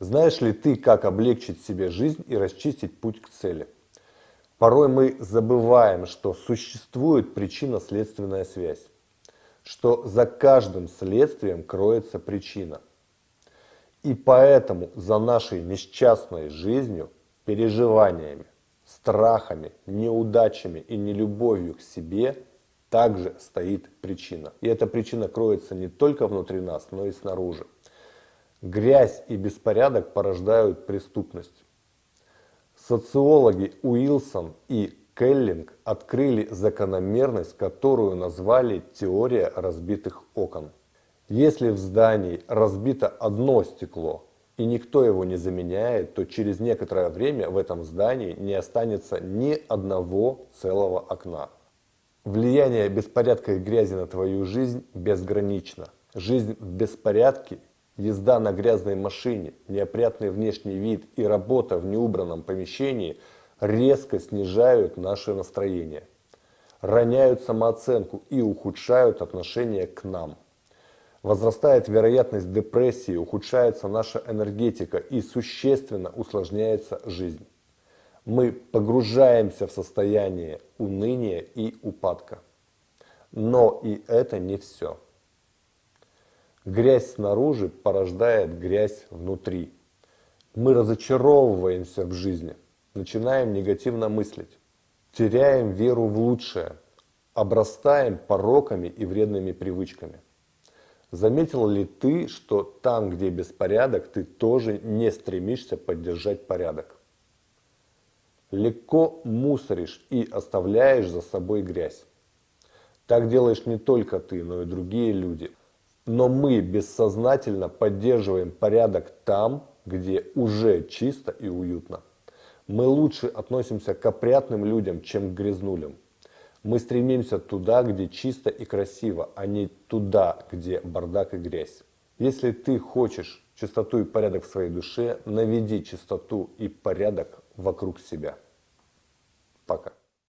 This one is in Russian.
Знаешь ли ты, как облегчить себе жизнь и расчистить путь к цели? Порой мы забываем, что существует причинно-следственная связь, что за каждым следствием кроется причина. И поэтому за нашей несчастной жизнью, переживаниями, страхами, неудачами и нелюбовью к себе также стоит причина. И эта причина кроется не только внутри нас, но и снаружи. Грязь и беспорядок порождают преступность. Социологи Уилсон и Келлинг открыли закономерность, которую назвали теория разбитых окон. Если в здании разбито одно стекло, и никто его не заменяет, то через некоторое время в этом здании не останется ни одного целого окна. Влияние беспорядка и грязи на твою жизнь безгранично. Жизнь в беспорядке, езда на грязной машине, неопрятный внешний вид и работа в неубранном помещении резко снижают наше настроение, роняют самооценку и ухудшают отношение к нам. Возрастает вероятность депрессии, ухудшается наша энергетика и существенно усложняется жизнь. Мы погружаемся в состояние уныния и упадка. Но и это не все. Грязь снаружи порождает грязь внутри. Мы разочаровываемся в жизни, начинаем негативно мыслить, теряем веру в лучшее, обрастаем пороками и вредными привычками. Заметил ли ты, что там, где беспорядок, ты тоже не стремишься поддержать порядок? Легко мусоришь и оставляешь за собой грязь. Так делаешь не только ты, но и другие люди. Но мы бессознательно поддерживаем порядок там, где уже чисто и уютно. Мы лучше относимся к опрятным людям, чем к грязнулям. Мы стремимся туда, где чисто и красиво, а не туда, где бардак и грязь. Если ты хочешь чистоту и порядок в своей душе, наведи чистоту и порядок вокруг себя. Пока.